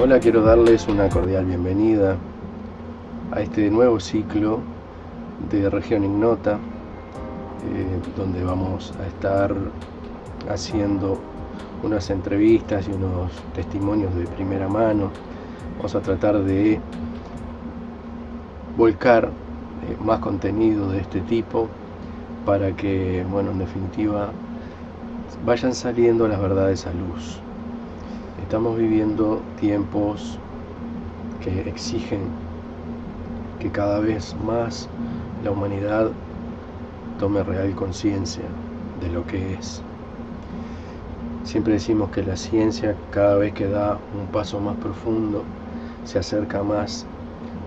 Hola, quiero darles una cordial bienvenida a este nuevo ciclo de Región Ignota, eh, donde vamos a estar haciendo unas entrevistas y unos testimonios de primera mano. Vamos a tratar de volcar eh, más contenido de este tipo para que, bueno, en definitiva, vayan saliendo las verdades a luz. Estamos viviendo tiempos que exigen que cada vez más la humanidad tome real conciencia de lo que es. Siempre decimos que la ciencia cada vez que da un paso más profundo se acerca más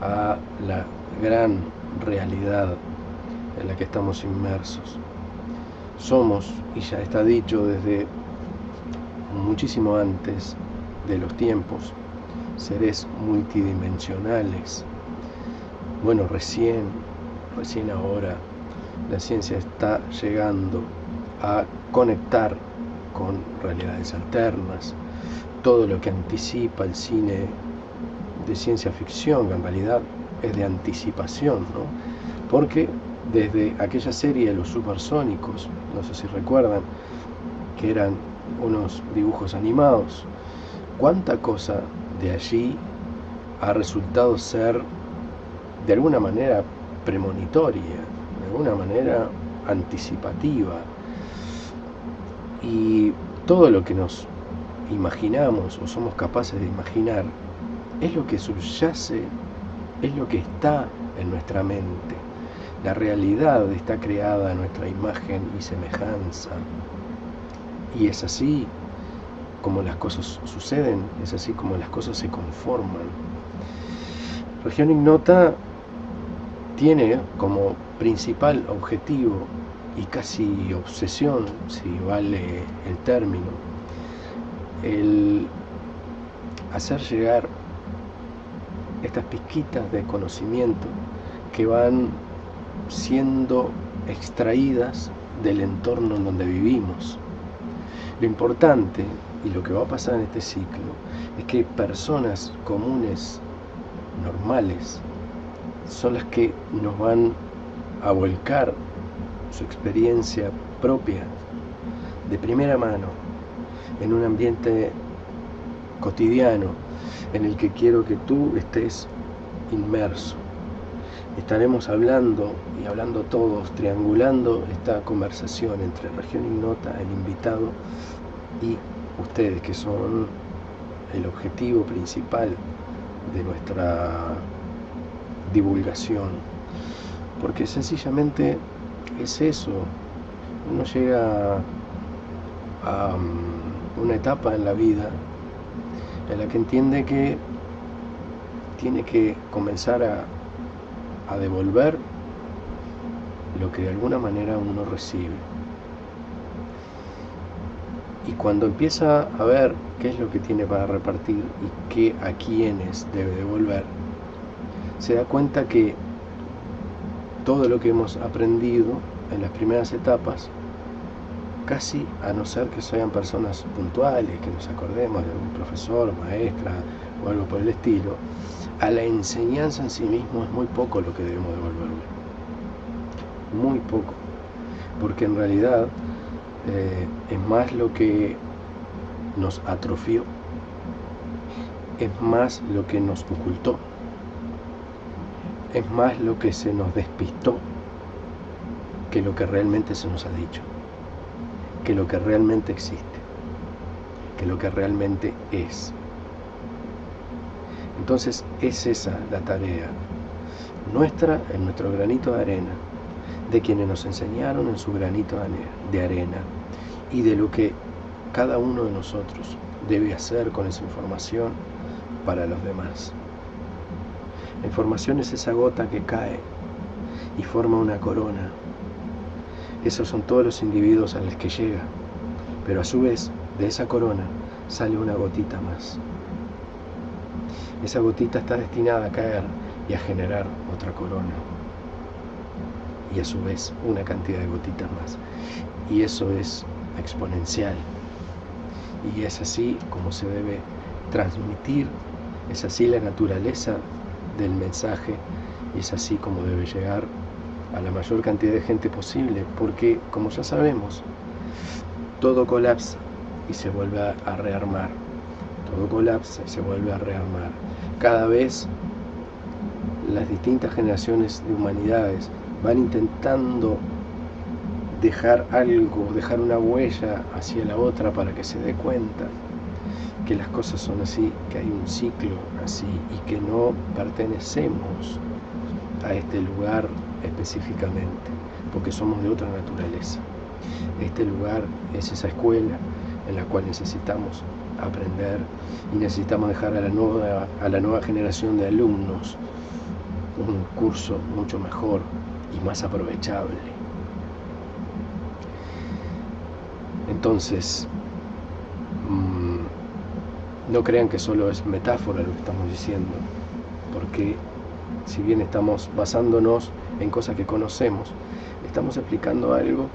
a la gran realidad en la que estamos inmersos. Somos, y ya está dicho desde muchísimo antes de los tiempos, seres multidimensionales. Bueno, recién, recién ahora, la ciencia está llegando a conectar con realidades alternas, todo lo que anticipa el cine de ciencia ficción, en realidad es de anticipación, ¿no? Porque desde aquella serie los supersónicos, no sé si recuerdan, que eran unos dibujos animados, cuánta cosa de allí ha resultado ser de alguna manera premonitoria, de alguna manera anticipativa. Y todo lo que nos imaginamos o somos capaces de imaginar es lo que subyace, es lo que está en nuestra mente. La realidad está creada a nuestra imagen y semejanza. Y es así como las cosas suceden, es así como las cosas se conforman. Región Ignota tiene como principal objetivo y casi obsesión, si vale el término, el hacer llegar estas pizquitas de conocimiento que van siendo extraídas del entorno en donde vivimos. Lo importante y lo que va a pasar en este ciclo es que personas comunes, normales, son las que nos van a volcar su experiencia propia de primera mano en un ambiente cotidiano en el que quiero que tú estés inmerso. Estaremos hablando y hablando todos, triangulando esta conversación entre Región Ignota, el invitado y ustedes que son el objetivo principal de nuestra divulgación. Porque sencillamente es eso. Uno llega a um, una etapa en la vida en la que entiende que tiene que comenzar a, a devolver lo que de alguna manera uno recibe. Y cuando empieza a ver qué es lo que tiene para repartir y qué a quiénes debe devolver, se da cuenta que todo lo que hemos aprendido en las primeras etapas, casi a no ser que sean personas puntuales, que nos acordemos de algún profesor, maestra o algo por el estilo, a la enseñanza en sí mismo es muy poco lo que debemos devolverle. Muy poco. Porque en realidad eh, es más lo que nos atrofió, es más lo que nos ocultó, es más lo que se nos despistó que lo que realmente se nos ha dicho, que lo que realmente existe, que lo que realmente es. Entonces es esa la tarea nuestra en nuestro granito de arena de quienes nos enseñaron en su granito de arena y de lo que cada uno de nosotros debe hacer con esa información para los demás. La información es esa gota que cae y forma una corona. Esos son todos los individuos a los que llega, pero a su vez de esa corona sale una gotita más. Esa gotita está destinada a caer y a generar otra corona y a su vez una cantidad de gotitas más. Y eso es exponencial. Y es así como se debe transmitir Es así la naturaleza del mensaje y es así como debe llegar a la mayor cantidad de gente posible, porque como ya sabemos, todo colapsa y se vuelve a rearmar. Todo colapsa y se vuelve a rearmar. Cada vez las distintas generaciones de humanidades van intentando dejar algo, dejar una huella hacia la otra para que se dé cuenta que las cosas son así, que hay un ciclo así y que no pertenecemos a este lugar específicamente, porque somos de otra naturaleza. Este lugar es esa escuela en la cual necesitamos aprender y necesitamos dejar a la nueva, a la nueva generación de alumnos un curso mucho mejor y más aprovechable. Entonces, mm, no crean que solo es metáfora lo que estamos diciendo, porque si bien estamos basándonos en cosas que conocemos, estamos explicando algo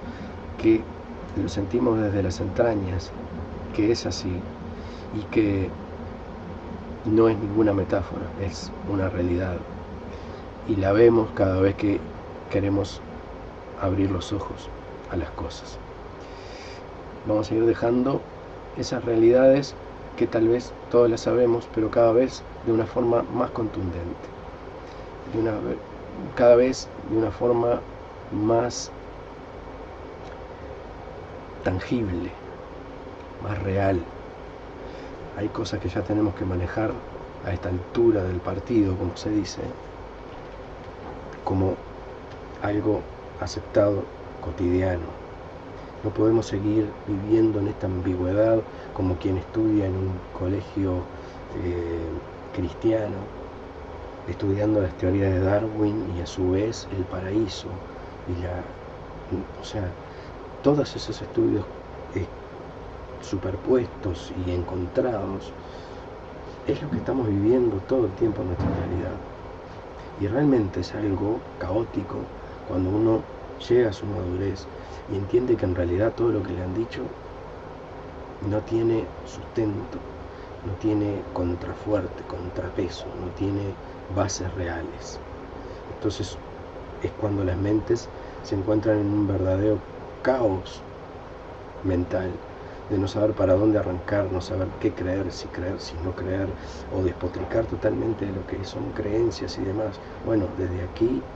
que lo sentimos desde las entrañas, que es así y que no es ninguna metáfora, es una realidad. Y la vemos cada vez que queremos abrir los ojos a las cosas. Vamos a ir dejando esas realidades que tal vez todas las sabemos, pero cada vez de una forma más contundente, cada vez de una forma más tangible, más real. Hay cosas que ya tenemos que manejar a esta altura del partido, como se dice, como algo aceptado, cotidiano. No podemos seguir viviendo en esta ambigüedad como quien estudia en un colegio eh, cristiano, estudiando las teorías de Darwin y a su vez el paraíso y la, o sea, todos esos estudios eh, superpuestos y encontrados es lo que estamos viviendo todo el tiempo en nuestra realidad. Y realmente es algo caótico cuando uno llega a su madurez y entiende que en realidad todo lo que le han dicho no tiene sustento, no tiene contrafuerte, contrapeso, no tiene bases reales. Entonces es cuando las mentes se encuentran en un verdadero caos mental de no saber para dónde arrancar, no saber qué creer, si creer, si no creer, o despotricar totalmente de lo que son creencias y demás. Bueno, desde aquí,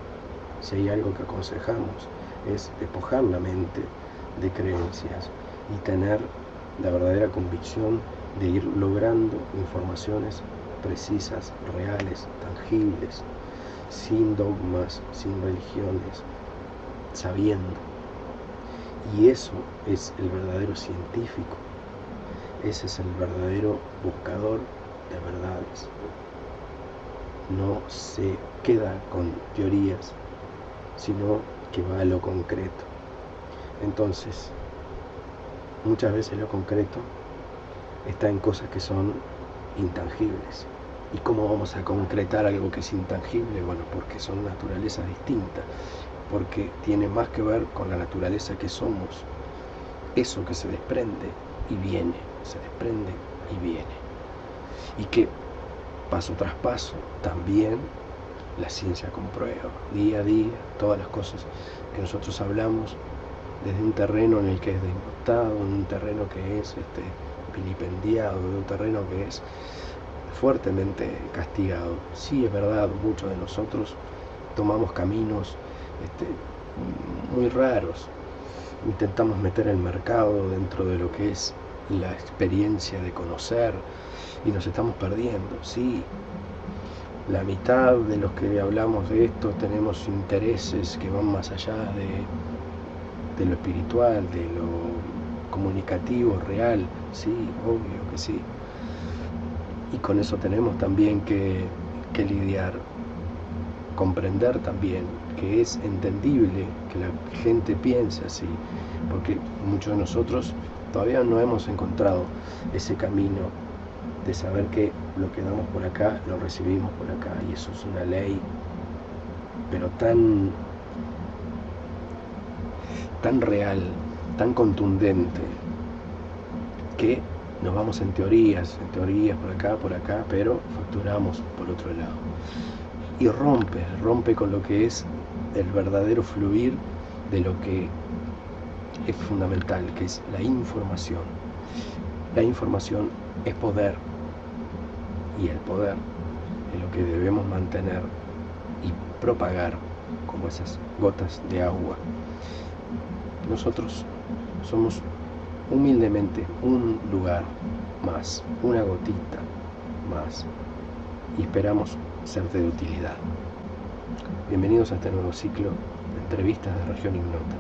si hay algo que aconsejamos, es despojar la mente de creencias y tener la verdadera convicción de ir logrando informaciones precisas, reales, tangibles, sin dogmas, sin religiones, sabiendo y eso es el verdadero científico, ese es el verdadero buscador de verdades. No se queda con teorías, sino que va a lo concreto. Entonces, muchas veces lo concreto está en cosas que son intangibles. ¿Y cómo vamos a concretar algo que es intangible? Bueno, porque son naturalezas distintas porque tiene más que ver con la naturaleza que somos, eso que se desprende y viene, se desprende y viene. Y que paso tras paso también la ciencia comprueba, día a día, todas las cosas que nosotros hablamos desde un terreno en el que es denotado, en un terreno que es este, vilipendiado, de un terreno que es fuertemente castigado. Sí, es verdad, muchos de nosotros tomamos caminos este, muy raros. Intentamos meter el mercado dentro de lo que es la experiencia de conocer y nos estamos perdiendo. Sí, la mitad de los que hablamos de esto tenemos intereses que van más allá de, de lo espiritual, de lo comunicativo, real. Sí, obvio que sí. Y con eso tenemos también que, que lidiar, comprender también que es entendible que la gente piense así, porque muchos de nosotros todavía no hemos encontrado ese camino de saber que lo que damos por acá lo recibimos por acá y eso es una ley pero tan tan real tan contundente que nos vamos en teorías, en teorías por acá, por acá, pero facturamos por otro lado. Y rompe, rompe con lo que es el verdadero fluir de lo que es fundamental, que es la información. La información es poder y el poder es lo que debemos mantener y propagar como esas gotas de agua. Nosotros somos humildemente un lugar más, una gotita más y esperamos serte de utilidad. Bienvenidos a este nuevo ciclo de entrevistas de Región Ignota.